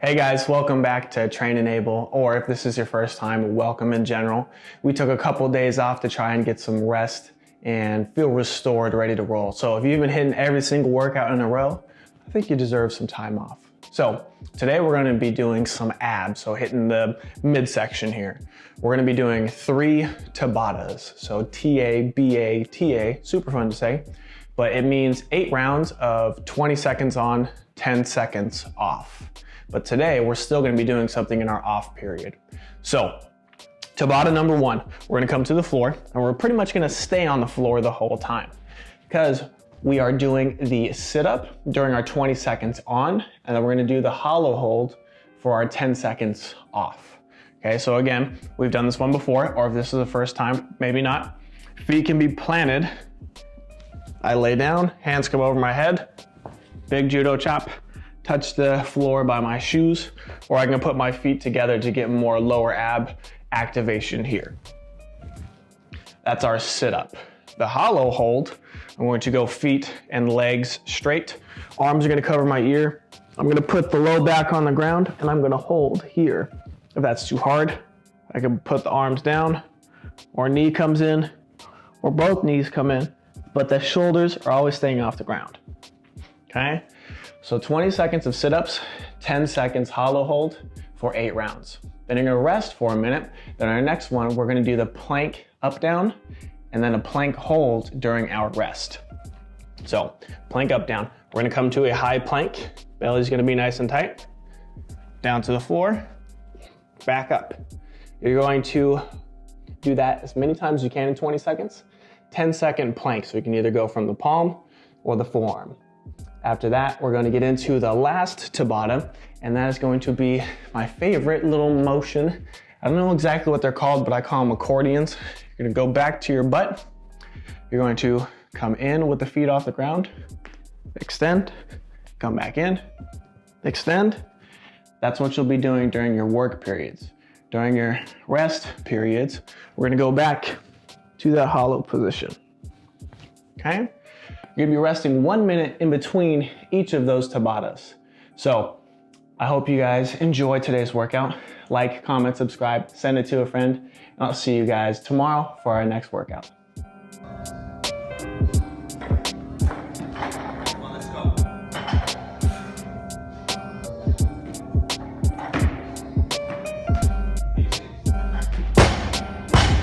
Hey guys, welcome back to Train Enable, or if this is your first time, welcome in general. We took a couple days off to try and get some rest and feel restored, ready to roll. So if you've been hitting every single workout in a row, I think you deserve some time off. So today we're gonna be doing some abs, so hitting the midsection here. We're gonna be doing three Tabatas, so T-A-B-A-T-A, super fun to say, but it means eight rounds of 20 seconds on, 10 seconds off. But today we're still gonna be doing something in our off period. So Tabata number one, we're gonna come to the floor and we're pretty much gonna stay on the floor the whole time because we are doing the sit up during our 20 seconds on, and then we're gonna do the hollow hold for our 10 seconds off. Okay, so again, we've done this one before, or if this is the first time, maybe not. Feet can be planted. I lay down, hands come over my head, big judo chop, touch the floor by my shoes, or I can put my feet together to get more lower ab activation here. That's our sit up. The hollow hold, I'm going to go feet and legs straight. Arms are gonna cover my ear. I'm gonna put the low back on the ground and I'm gonna hold here. If that's too hard, I can put the arms down or knee comes in or both knees come in, but the shoulders are always staying off the ground, okay? So 20 seconds of sit-ups, 10 seconds hollow hold for eight rounds. Then you're gonna rest for a minute. Then our next one, we're gonna do the plank up down and then a plank hold during our rest. So plank up down. We're gonna come to a high plank. Belly's gonna be nice and tight. Down to the floor, back up. You're going to do that as many times as you can in 20 seconds. 10 second plank, so you can either go from the palm or the forearm. After that, we're gonna get into the last Tabata, and that is going to be my favorite little motion. I don't know exactly what they're called, but I call them accordions. You're gonna go back to your butt. You're going to come in with the feet off the ground, extend, come back in, extend. That's what you'll be doing during your work periods. During your rest periods, we're gonna go back to that hollow position, okay? You're gonna be resting one minute in between each of those Tabatas. So I hope you guys enjoy today's workout. Like, comment, subscribe, send it to a friend, and I'll see you guys tomorrow for our next workout.